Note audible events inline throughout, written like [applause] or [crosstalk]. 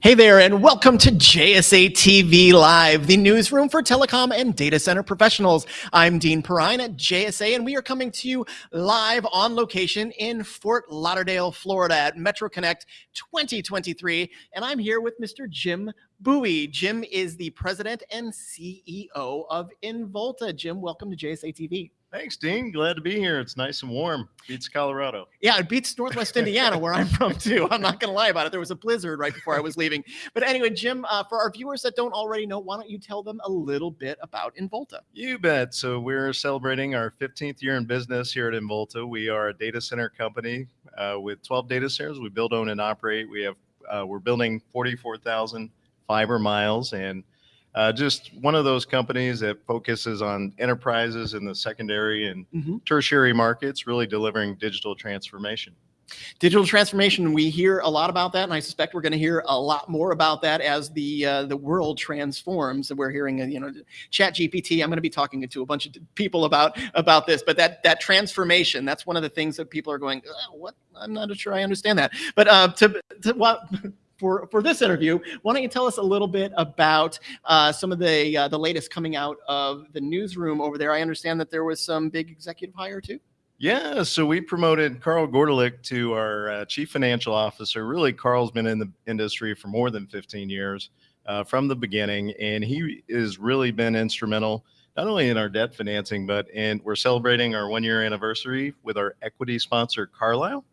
Hey there, and welcome to JSA TV Live, the newsroom for telecom and data center professionals. I'm Dean Perrine at JSA, and we are coming to you live on location in Fort Lauderdale, Florida at Metro Connect 2023. And I'm here with Mr. Jim Buie. Jim is the president and CEO of Involta. Jim, welcome to JSA TV. Thanks, Dean. Glad to be here. It's nice and warm. Beats Colorado. Yeah, it beats Northwest [laughs] Indiana, where I'm from too. I'm not going to lie about it. There was a blizzard right before I was leaving. But anyway, Jim, uh, for our viewers that don't already know, why don't you tell them a little bit about Involta? You bet. So we're celebrating our 15th year in business here at Involta. We are a data center company uh, with 12 data centers. We build, own, and operate. We have uh, we're building 44,000 fiber miles and uh, just one of those companies that focuses on enterprises in the secondary and Mhm. tertiary markets, really delivering digital transformation. Digital transformation. We hear a lot about that, and I suspect we're going to hear a lot more about that as the uh, the world transforms. And we're hearing, uh, you know, Chat GPT. I'm going to be talking to a bunch of people about about this, but that that transformation. That's one of the things that people are going, "Uh, what? I'm not sure I understand that. But uh, to, to what. [laughs] For, for this interview, why don't you tell us a little bit about uh, some of the uh, the latest coming out of the newsroom over there? I understand that there was some big executive hire too. Yeah, so we promoted Carl Gordelich to our uh, chief financial officer. Really, Carl's been in the industry for more than 15 years uh, from the beginning, and he has really been instrumental not only in our debt financing, but in we're celebrating our one year anniversary with our equity sponsor Carlyle,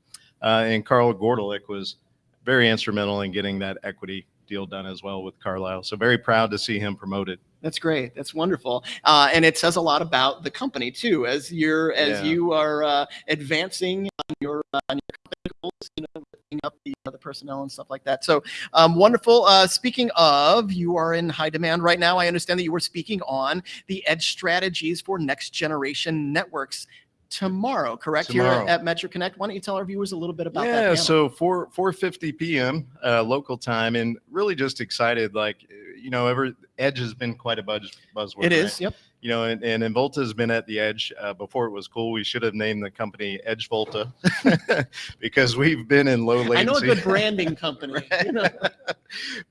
uh, and Carl Gordelich was very instrumental in getting that equity deal done as well with Carlyle. So very proud to see him promoted. That's great. That's wonderful. Uh, and it says a lot about the company too, as you're as Yeah. you are uh, advancing on your uh, on your company goals, you know, lifting up the uh, the personnel and stuff like that. So um, wonderful. Uh, speaking of, you are in high demand right now. I understand that you were speaking on the edge strategies for next generation networks tomorrow, correct? Tomorrow. Here at Metro Connect. Why don't you tell our viewers a little bit about that? yeah so 4 4.50 p.m uh, local time and really just excited like you know ever edge has been quite a buzz buzzword It is. right? Yep. you know and, Involta has been at the edge uh, before it was cool we should have named the company edge volta [laughs] [laughs] because we've been in low latency I know a good branding [laughs] company. you know.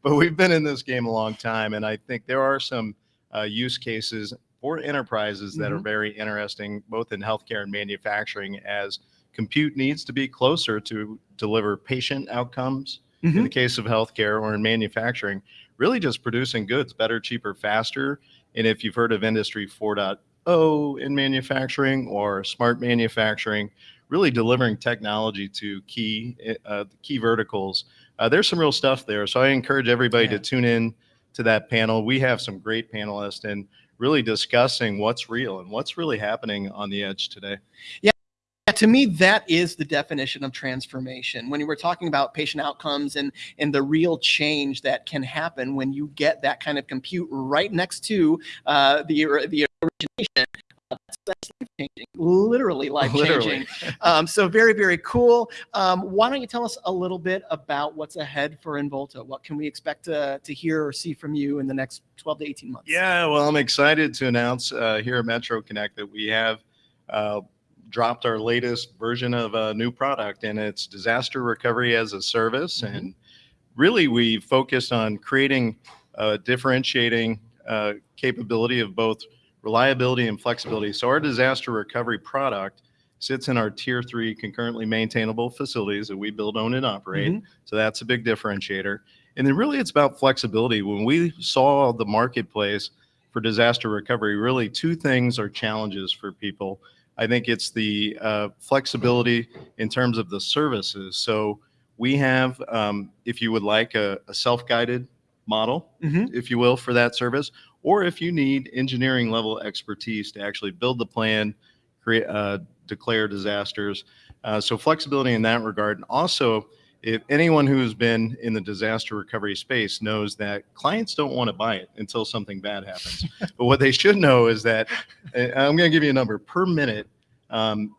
but we've been in this game a long time and i think there are some uh, use cases for enterprises that are Mhm. very interesting both in healthcare and manufacturing as compute needs to be closer to deliver patient outcomes in Mhm. the case of healthcare or in manufacturing really just producing goods better cheaper faster and if you've heard of industry 4.0 in manufacturing or smart manufacturing really delivering technology to key uh, key verticals uh, there's some real stuff there so i encourage everybody Yeah. to tune in to that panel we have some great panelists and really discussing what's real and what's really happening on the edge today Yeah, Yeah, to me, that is the definition of transformation. When you were talking about patient outcomes and and the real change that can happen when you get that kind of compute right next to uh, the the origination, that's, life changing, literally life changing. Literally. [laughs] Um, so very very cool. Um, why don't you tell us a little bit about what's ahead for Involta? What can we expect to to hear or see from you in the next 12 to 18 months? Yeah, well, I'm excited to announce uh, here at Metro Connect that we have uh, dropped our latest version of a new product, and it's disaster recovery as a service. Mhm. And really, we focused on creating a differentiating uh, capability of both reliability and flexibility. So, our disaster recovery product sits in our tier three concurrently maintainable facilities that we build, own, and operate. Mhm. So, that's a big differentiator. And then, really, it's about flexibility. When we saw the marketplace, for disaster recovery, really two things are challenges for people. I think it's the uh, flexibility in terms of the services. So we have, um, if you would like, a, a self-guided model, Mhm. if you will, for that service, or if you need engineering level expertise to actually build the plan, create, uh, declare disasters. Uh, so flexibility in that regard. And also, if anyone who's been in the disaster recovery space knows that clients don't want to buy it until something bad happens. [laughs] but what they should know is that uh, I'm going to give you a number per minute. Um,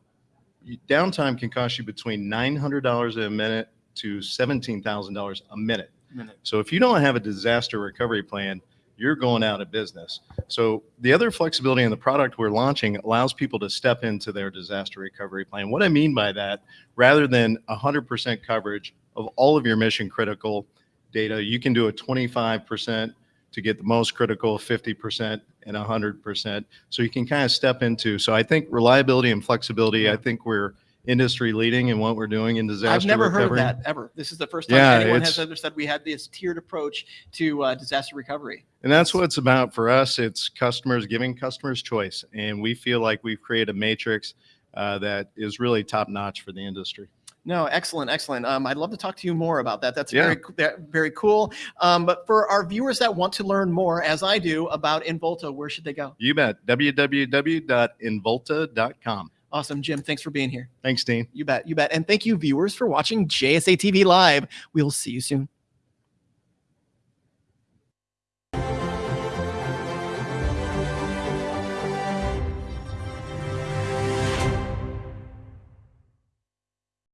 downtime can cost you between $900 a minute to $17,000 a minute. Minute. So if you don't have a disaster recovery plan, you're going out of business. So the other flexibility in the product we're launching allows people to step into their disaster recovery plan. What I mean by that, rather than 100% coverage of all of your mission critical data. You can do a 25% to get the most critical, 50% and 100%. So you can kind of step into. So I think reliability and flexibility, I think we're industry leading in what we're doing in disaster I've never recovery. heard of that ever. This is the first time Yeah, anyone has ever said we had this tiered approach to uh, disaster recovery. And that's what it's about for us. It's customers giving customers choice. And we feel like we've created a matrix uh, that is really top notch for the industry. No, excellent, excellent. Um, I'd love to talk to you more about that. That's Yeah. very, very cool. Um, but for our viewers that want to learn more, as I do, about Involta, where should they go? You bet. www.involta.com. Awesome, Jim. Thanks for being here. Thanks, Dean. You bet, you bet. And thank you, viewers, for watching JSA TV Live. We'll see you soon.